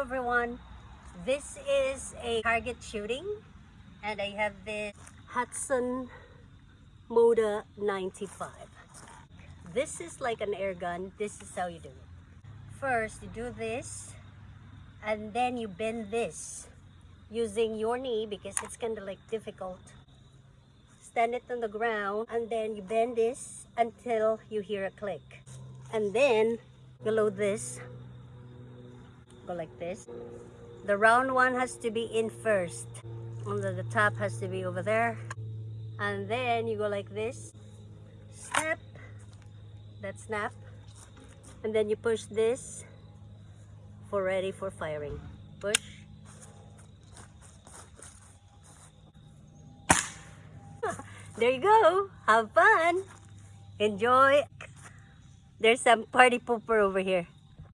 everyone. This is a target shooting and I have this Hatsan Moda 95. This is like an air gun. This is how you do it. First, you do this and then you bend this using your knee because it's kind of like difficult. Stand it on the ground and then you bend this until you hear a click. And then you load this. Like this. The round one has to be in first. The, the top has to be over there. And then you go like this. Snap. That snap. And then you push this for ready for firing. Push. there you go. Have fun. Enjoy. There's some party pooper over here.